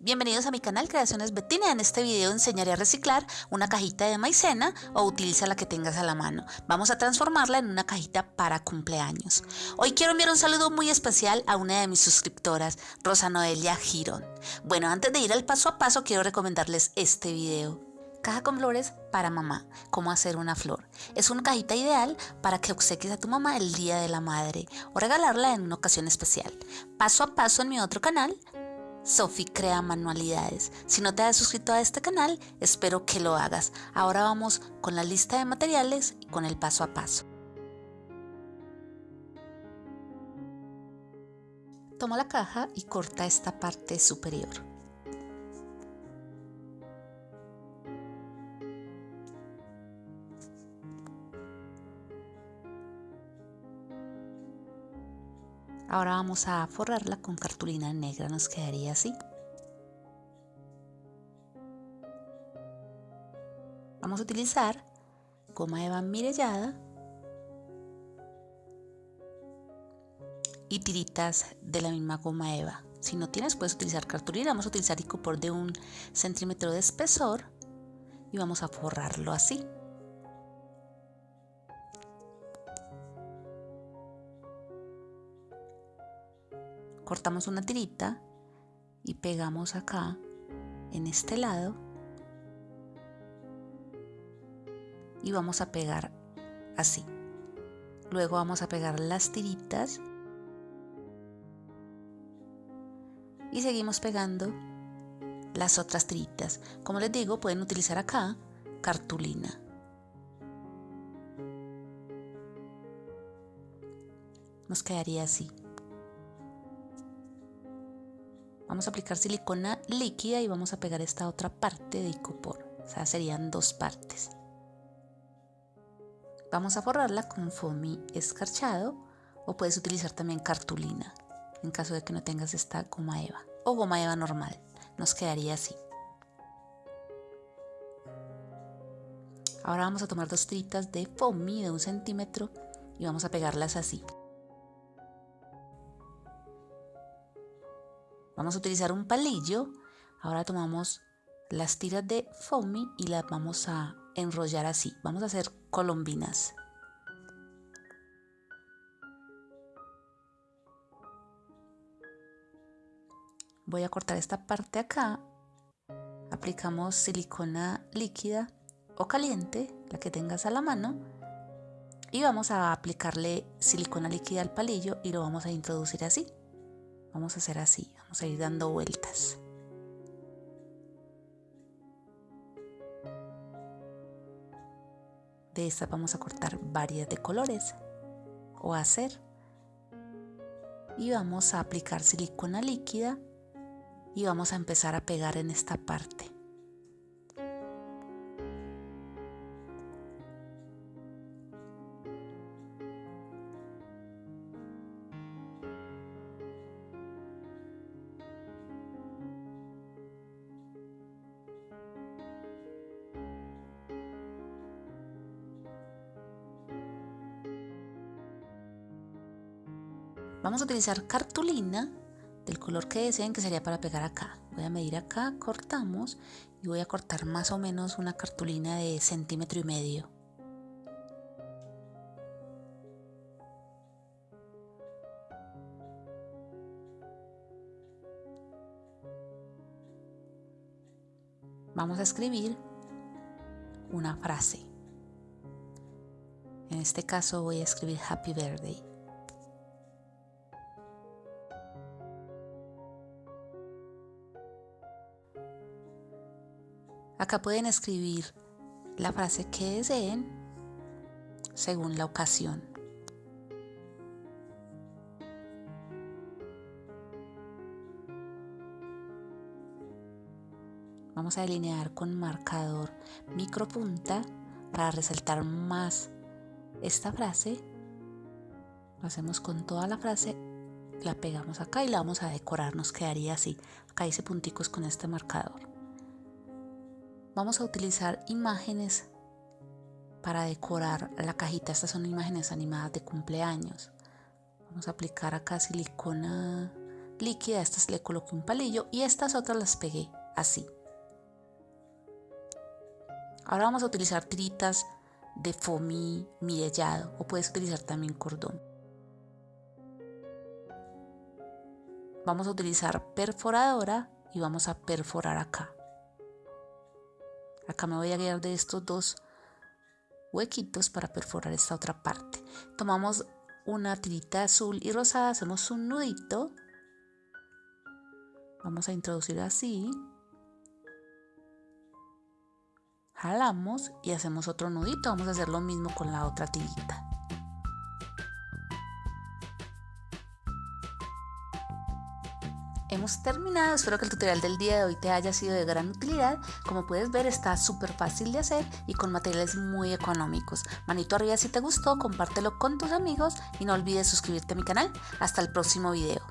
Bienvenidos a mi canal Creaciones Betina. En este video enseñaré a reciclar una cajita de maicena o utiliza la que tengas a la mano. Vamos a transformarla en una cajita para cumpleaños. Hoy quiero enviar un saludo muy especial a una de mis suscriptoras, Rosa Noelia Girón. Bueno, antes de ir al paso a paso quiero recomendarles este video. Caja con flores para mamá. Cómo hacer una flor. Es una cajita ideal para que obsequies a tu mamá el día de la madre o regalarla en una ocasión especial. Paso a paso en mi otro canal Sophie crea manualidades. Si no te has suscrito a este canal, espero que lo hagas. Ahora vamos con la lista de materiales y con el paso a paso. Toma la caja y corta esta parte superior. Ahora vamos a forrarla con cartulina negra, nos quedaría así. Vamos a utilizar goma eva mirellada y tiritas de la misma goma eva. Si no tienes puedes utilizar cartulina, vamos a utilizar icopor de un centímetro de espesor y vamos a forrarlo así. Cortamos una tirita y pegamos acá en este lado y vamos a pegar así. Luego vamos a pegar las tiritas y seguimos pegando las otras tiritas. Como les digo pueden utilizar acá cartulina. Nos quedaría así Vamos a aplicar silicona líquida y vamos a pegar esta otra parte de icopor. O sea, serían dos partes. Vamos a forrarla con foamy escarchado o puedes utilizar también cartulina en caso de que no tengas esta goma eva o goma eva normal. Nos quedaría así. Ahora vamos a tomar dos tiritas de foamy de un centímetro y vamos a pegarlas así. Vamos a utilizar un palillo. Ahora tomamos las tiras de foamy y las vamos a enrollar así. Vamos a hacer colombinas. Voy a cortar esta parte acá. Aplicamos silicona líquida o caliente, la que tengas a la mano. Y vamos a aplicarle silicona líquida al palillo y lo vamos a introducir así. Vamos a hacer así, vamos a ir dando vueltas. De esta vamos a cortar varias de colores o hacer. Y vamos a aplicar silicona líquida y vamos a empezar a pegar en esta parte. Vamos a utilizar cartulina del color que deseen que sería para pegar acá. Voy a medir acá, cortamos y voy a cortar más o menos una cartulina de centímetro y medio. Vamos a escribir una frase. En este caso voy a escribir Happy Birthday. Acá pueden escribir la frase que deseen según la ocasión. Vamos a delinear con marcador micropunta para resaltar más esta frase. Lo hacemos con toda la frase, la pegamos acá y la vamos a decorar, nos quedaría así. Acá hice punticos con este marcador vamos a utilizar imágenes para decorar la cajita. Estas son imágenes animadas de cumpleaños. Vamos a aplicar acá silicona líquida, estas le coloqué un palillo y estas otras las pegué así. Ahora vamos a utilizar tiritas de foamy mirellado o puedes utilizar también cordón. Vamos a utilizar perforadora y vamos a perforar acá. Acá me voy a guiar de estos dos huequitos para perforar esta otra parte. Tomamos una tirita azul y rosada, hacemos un nudito. Vamos a introducir así jalamos y hacemos otro nudito. Vamos a hacer lo mismo con la otra tirita. Hemos terminado, espero que el tutorial del día de hoy te haya sido de gran utilidad. Como puedes ver está súper fácil de hacer y con materiales muy económicos. Manito arriba si te gustó, compártelo con tus amigos y no olvides suscribirte a mi canal. Hasta el próximo video.